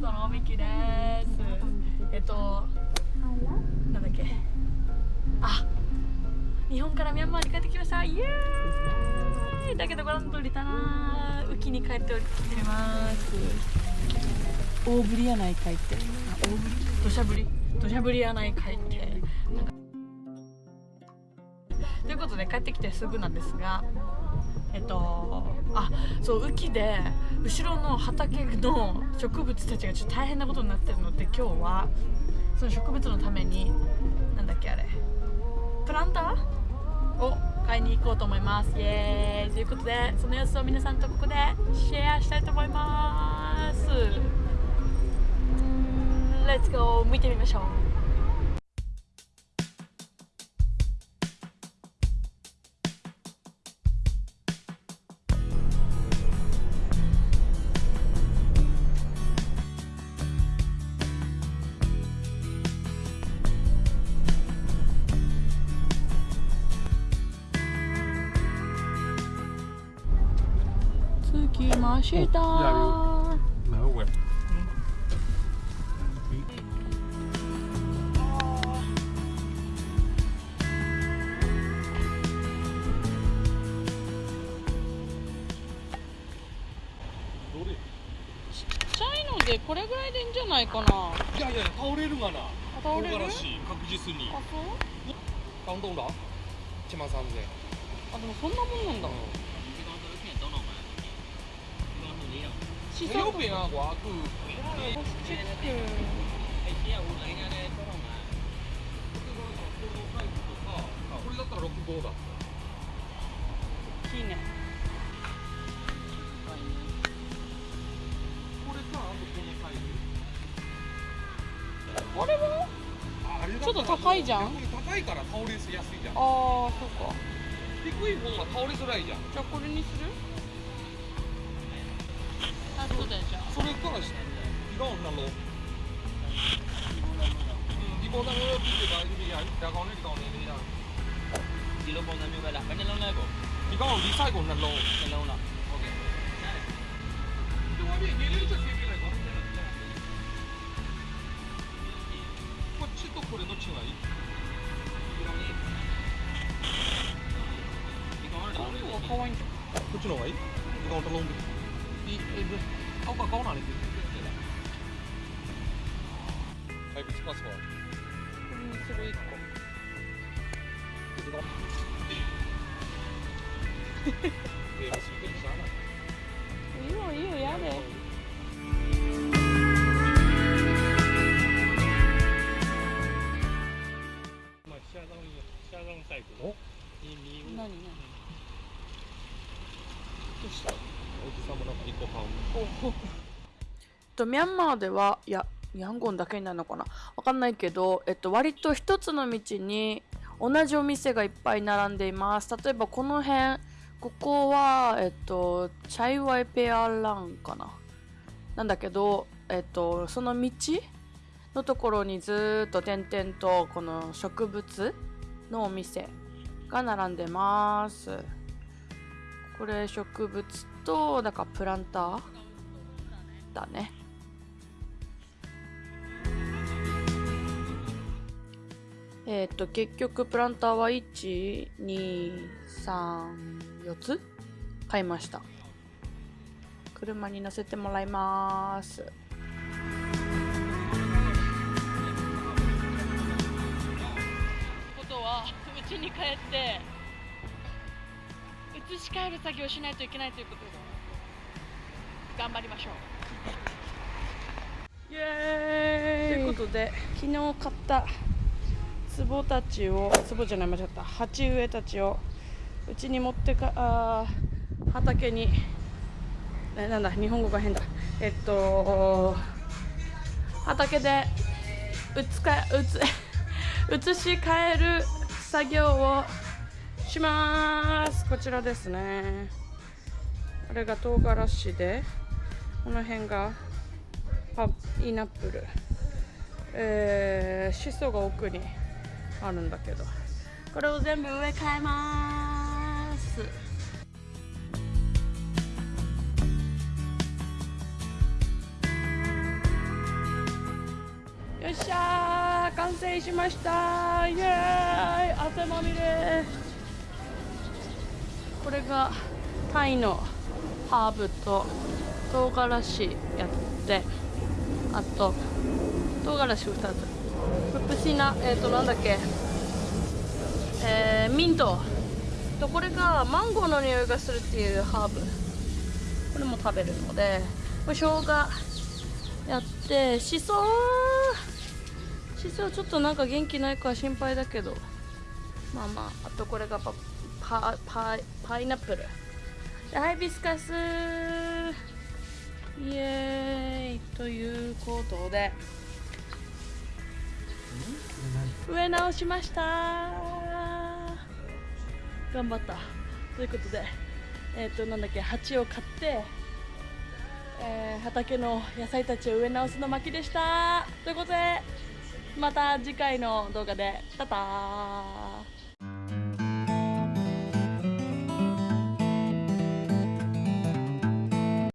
ドのみきです。えっとなんだっけ？あ日本からミャンマーに帰ってきました。イエーイ。だけどご覧の通りたな。雨季に帰っております。大降りやないかいって。あ大降り？土砂降り？土砂降りやないかいって。ということで帰ってきてすぐなんですがえっとあそう雨季で後ろの畑の植物たちがちょっと大変なことになってるので今日はその植物のためになんだっけあれ。プランター？を買いに行こうと思います。イエーイ。ということでその様子を皆さんとここでシェアしたいと思います。レッツゴー。見てみましょう。着きましたでこれぐらいでいいんじゃないかないやいや倒れるがな。倒れる？確実に。あそう？感動だ。一万三千。あでもそんなもんなんだシソ右边啊，我是チェックこれだったら六五だ。いいねこれかあとこのサイズ。あれはああれだちょっと高いじゃん高いから倒れやすいじゃん。ああそうか低い方が倒れづらいじゃん。じゃあこれにする？ 違うんだろう。ဒီပေါ်သားမျိုးပြပါဒီရဒါကောင်းနဲ့ဒီကောင်းနဲ့လေးရ ဒီလိုပုံစံမျိုးပဲလားဘယ်နှလုံးလဲကို ဒီကောင်းဒီ site ကိုနှလုံး နှလုံးလားဟုတ်ကဲ့ ဒီမှာမြေလေးချက်ပြေးလိုက်ကောこっちとこれどっちがいいဒီကောင်လေးဒီကောင်ကတော့လေးကို かわいいんじゃんこっちの方がいい時間を頼んでいいえぶ青か顔なれては いぶつかすわこれにする一個いいよいいよやでまあシャドウシャドウタイプお何何どうしたおじさんもなんか一個買うとミャンマーでは、いや、ヤンゴンだけになるのかな？わかんないけど、えっと、割と一つの道に同じお店がいっぱい並んでいます。例えばこの辺、ここは、えっと、チャイワイペアランかな？なんだけど、えっと、その道のところにずっと点々とこの植物のお店が並んでます。これ植物と、だかプランターだね。えっと結局プランターは1234つ？買いました。車に乗せてもらいます。ことはうちに帰って移し替える作業をしないといけないということで頑張りましょう。イエーイ。ということで昨日買った壺たちを壺じゃない間違った。鉢植えたちをうちに持ってかあ畑にえなんだ日本語が変だ。えっと畑でうつかうつ 移し替える作業をします。こちらですね。これが唐辛子でこの辺がパイナップル。えー、シソが奥に。あるんだけど。これを全部植え替えます。よっしゃー完成しました。イエーイ汗まみれ。これがタイのハーブと唐辛子やってあと唐辛子2つ。ププシナえっ、となんだっけ？えーミントとこれがマンゴーの匂いがするっていうハーブ。これも食べるのでこれ生姜やってしそしそちょっとなんか元気ないか心配だけど。まあまああとこれがパパパパイナップル。ハイビスカス。イエーイ。ということで。植え直しました。頑張った。ということでえっ、となんだっけ鉢を買って、えー畑の野菜たちを植え直すの巻でした。ということでまた次回の動画で。タター。